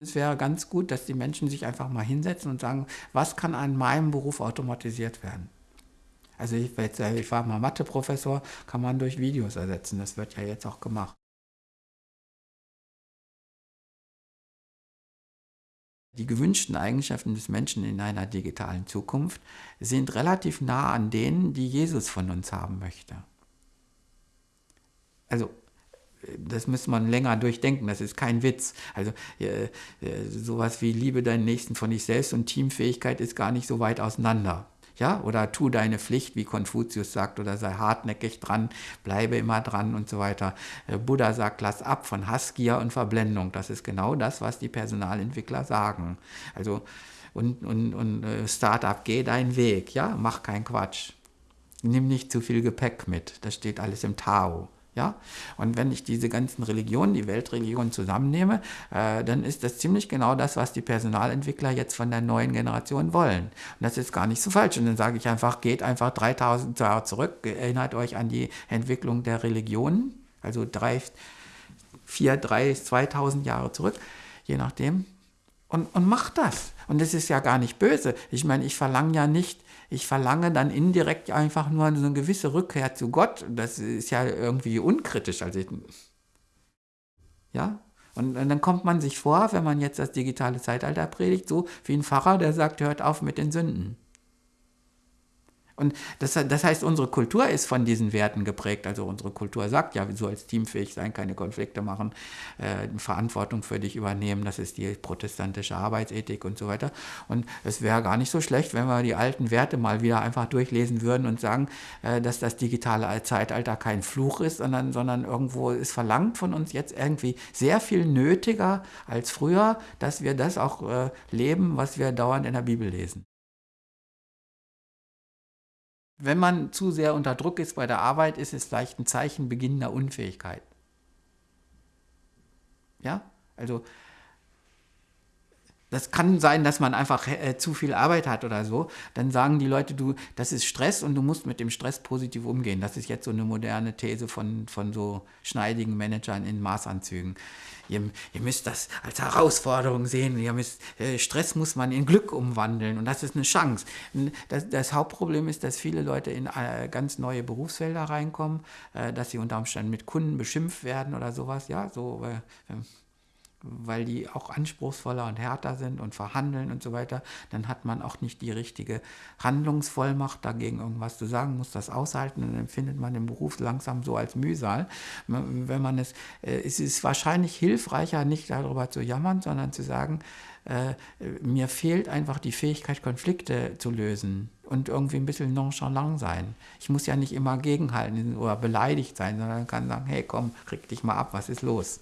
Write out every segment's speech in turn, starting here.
Es wäre ganz gut, dass die Menschen sich einfach mal hinsetzen und sagen, was kann an meinem Beruf automatisiert werden? Also ich, ich war mal Matheprofessor, kann man durch Videos ersetzen. Das wird ja jetzt auch gemacht. Die gewünschten Eigenschaften des Menschen in einer digitalen Zukunft sind relativ nah an denen, die Jesus von uns haben möchte. Also das muss man länger durchdenken, das ist kein Witz. Also äh, äh, sowas wie Liebe deinen Nächsten von dich selbst und Teamfähigkeit ist gar nicht so weit auseinander. Ja, oder tu deine Pflicht, wie Konfuzius sagt, oder sei hartnäckig dran, bleibe immer dran und so weiter. Äh, Buddha sagt, lass ab von Hassgier und Verblendung. Das ist genau das, was die Personalentwickler sagen. Also, und, und, und äh, Startup, geh deinen Weg, ja, mach keinen Quatsch. Nimm nicht zu viel Gepäck mit, das steht alles im Tao. Ja? Und wenn ich diese ganzen Religionen, die Weltreligionen zusammennehme, äh, dann ist das ziemlich genau das, was die Personalentwickler jetzt von der neuen Generation wollen. Und das ist gar nicht so falsch. Und dann sage ich einfach, geht einfach 3000 Jahre zurück, erinnert euch an die Entwicklung der Religionen, also drei, vier, drei, 2000 Jahre zurück, je nachdem, und, und macht das. Und das ist ja gar nicht böse. Ich meine, ich verlange ja nicht, ich verlange dann indirekt einfach nur eine gewisse Rückkehr zu Gott. Das ist ja irgendwie unkritisch. Also, ja, und, und, dann kommt man sich vor, wenn man jetzt das digitale Zeitalter predigt, so wie ein Pfarrer, der sagt, hört auf mit den Sünden. Und das, das heißt, unsere Kultur ist von diesen Werten geprägt. Also unsere Kultur sagt ja, so als teamfähig sein, keine Konflikte machen, äh, Verantwortung für dich übernehmen. Das ist die protestantische Arbeitsethik und so weiter. Und es wäre gar nicht so schlecht, wenn wir die alten Werte mal wieder einfach durchlesen würden und sagen, äh, dass das digitale Zeitalter kein Fluch ist, sondern, sondern irgendwo ist verlangt von uns jetzt irgendwie sehr viel nötiger als früher, dass wir das auch äh, leben, was wir dauernd in der Bibel lesen. Wenn man zu sehr unter Druck ist bei der Arbeit, ist es vielleicht ein Zeichen beginnender Unfähigkeit. Ja, also das kann sein, dass man einfach äh, zu viel Arbeit hat oder so. Dann sagen die Leute, du, das ist Stress und du musst mit dem Stress positiv umgehen. Das ist jetzt so eine moderne These von, von so schneidigen Managern in Maßanzügen. Ihr, ihr müsst das als Herausforderung sehen. Ihr müsst, äh, Stress muss man in Glück umwandeln und das ist eine Chance. Das, das Hauptproblem ist, dass viele Leute in äh, ganz neue Berufsfelder reinkommen, äh, dass sie unter Umständen mit Kunden beschimpft werden oder sowas. Ja, so äh, weil die auch anspruchsvoller und härter sind und verhandeln und so weiter, dann hat man auch nicht die richtige Handlungsvollmacht, dagegen irgendwas zu sagen, muss das aushalten und dann empfindet man den Beruf langsam so als Mühsal. Wenn man es, äh, es ist wahrscheinlich hilfreicher, nicht darüber zu jammern, sondern zu sagen, äh, mir fehlt einfach die Fähigkeit, Konflikte zu lösen und irgendwie ein bisschen nonchalant sein. Ich muss ja nicht immer gegenhalten oder beleidigt sein, sondern kann sagen, hey komm, krieg dich mal ab, was ist los?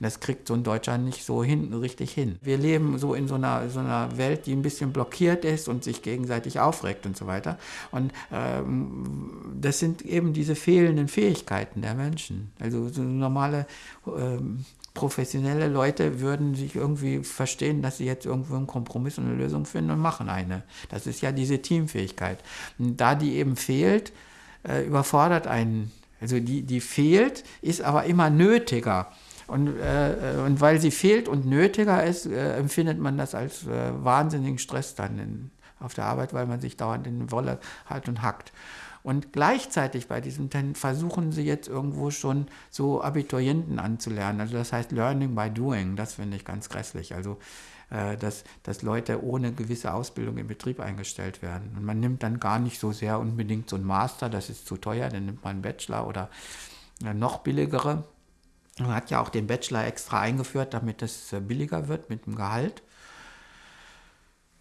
Und das kriegt so ein Deutscher nicht so hin, richtig hin. Wir leben so in so einer, so einer Welt, die ein bisschen blockiert ist und sich gegenseitig aufregt und so weiter. Und ähm, das sind eben diese fehlenden Fähigkeiten der Menschen. Also so normale ähm, professionelle Leute würden sich irgendwie verstehen, dass sie jetzt irgendwo einen Kompromiss und eine Lösung finden und machen eine. Das ist ja diese Teamfähigkeit. Und da die eben fehlt, äh, überfordert einen. Also die, die fehlt, ist aber immer nötiger. Und, äh, und weil sie fehlt und nötiger ist, äh, empfindet man das als äh, wahnsinnigen Stress dann in, auf der Arbeit, weil man sich dauernd in Wolle halt und hackt. Und gleichzeitig bei diesem Ten versuchen sie jetzt irgendwo schon so Abiturienten anzulernen. Also das heißt Learning by Doing. Das finde ich ganz grässlich. Also äh, dass, dass Leute ohne gewisse Ausbildung im Betrieb eingestellt werden. Und man nimmt dann gar nicht so sehr unbedingt so einen Master, das ist zu teuer, dann nimmt man einen Bachelor oder äh, noch billigere. Man hat ja auch den Bachelor extra eingeführt, damit es äh, billiger wird mit dem Gehalt.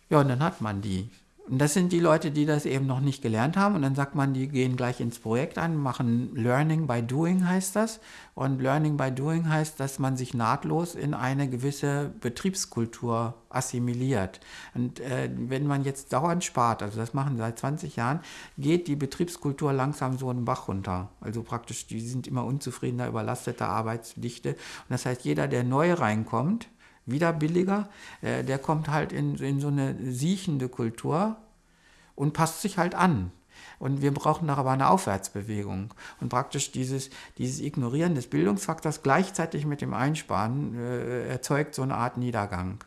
Ja, und dann hat man die. Und das sind die Leute, die das eben noch nicht gelernt haben. Und dann sagt man, die gehen gleich ins Projekt an, machen Learning by Doing heißt das. Und Learning by Doing heißt, dass man sich nahtlos in eine gewisse Betriebskultur assimiliert. Und äh, wenn man jetzt dauernd spart, also das machen seit 20 Jahren, geht die Betriebskultur langsam so einen Bach runter. Also praktisch, die sind immer unzufriedener, überlasteter Arbeitsdichte. Und das heißt, jeder, der neu reinkommt, wieder billiger. Äh, der kommt halt in, in so eine siechende Kultur und passt sich halt an. Und wir brauchen doch aber eine Aufwärtsbewegung. Und praktisch dieses, dieses Ignorieren des Bildungsfaktors gleichzeitig mit dem Einsparen äh, erzeugt so eine Art Niedergang.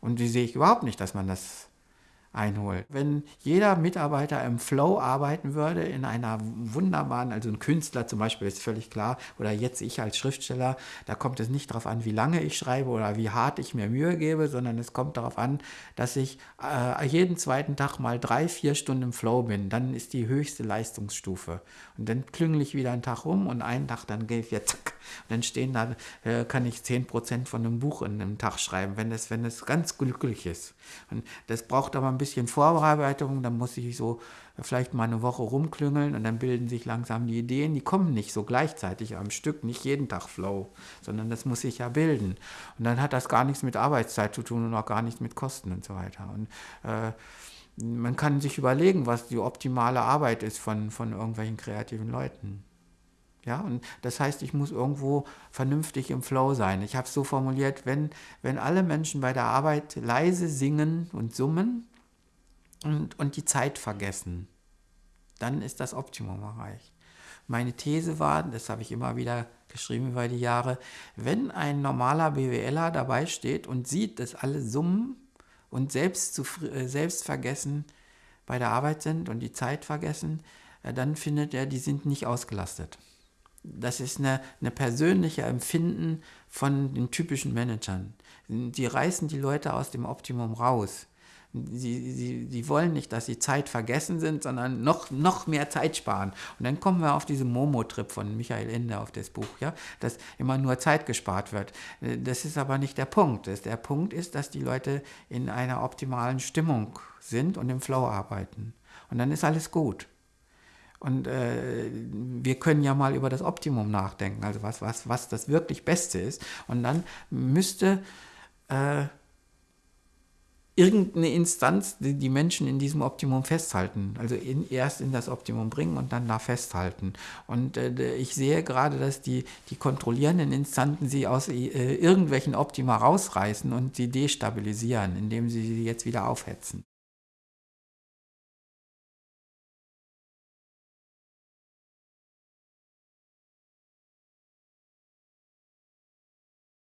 Und die sehe ich überhaupt nicht, dass man das einholt. Wenn jeder Mitarbeiter im Flow arbeiten würde, in einer wunderbaren, also ein Künstler zum Beispiel ist völlig klar, oder jetzt ich als Schriftsteller, da kommt es nicht darauf an, wie lange ich schreibe oder wie hart ich mir Mühe gebe, sondern es kommt darauf an, dass ich äh, jeden zweiten Tag mal drei, vier Stunden im Flow bin. Dann ist die höchste Leistungsstufe. Und dann klüngel ich wieder einen Tag rum und einen Tag dann gehe ich wieder zack. Und dann stehen da, äh, kann ich 10% von einem Buch in einem Tag schreiben, wenn es wenn ganz glücklich ist. Und das braucht aber ein bisschen bisschen Vorbereitung, dann muss ich so vielleicht mal eine Woche rumklüngeln und dann bilden sich langsam die Ideen. Die kommen nicht so gleichzeitig am Stück, nicht jeden Tag Flow, sondern das muss sich ja bilden. Und dann hat das gar nichts mit Arbeitszeit zu tun und auch gar nichts mit Kosten und so weiter. Und äh, man kann sich überlegen, was die optimale Arbeit ist von, von irgendwelchen kreativen Leuten. Ja, und das heißt, ich muss irgendwo vernünftig im Flow sein. Ich habe es so formuliert, wenn, wenn alle Menschen bei der Arbeit leise singen und summen, und, und die Zeit vergessen. Dann ist das Optimum erreicht. Meine These war, das habe ich immer wieder geschrieben über die Jahre, wenn ein normaler BWLer dabei steht und sieht, dass alle summen und selbst, äh, selbst vergessen bei der Arbeit sind und die Zeit vergessen, äh, dann findet er, die sind nicht ausgelastet. Das ist eine, eine persönliche Empfinden von den typischen Managern. Die reißen die Leute aus dem Optimum raus. Sie, sie, sie wollen nicht, dass sie Zeit vergessen sind, sondern noch, noch mehr Zeit sparen. Und dann kommen wir auf diesen Momo-Trip von Michael Ende auf das Buch, ja, dass immer nur Zeit gespart wird. Das ist aber nicht der Punkt. Der Punkt ist, dass die Leute in einer optimalen Stimmung sind und im Flow arbeiten. Und dann ist alles gut. Und äh, wir können ja mal über das Optimum nachdenken, also was, was, was das wirklich Beste ist. Und dann müsste äh, irgendeine Instanz, die die Menschen in diesem Optimum festhalten. Also in, erst in das Optimum bringen und dann da festhalten. Und äh, ich sehe gerade, dass die, die kontrollierenden Instanzen sie aus äh, irgendwelchen Optima rausreißen und sie destabilisieren, indem sie sie jetzt wieder aufhetzen.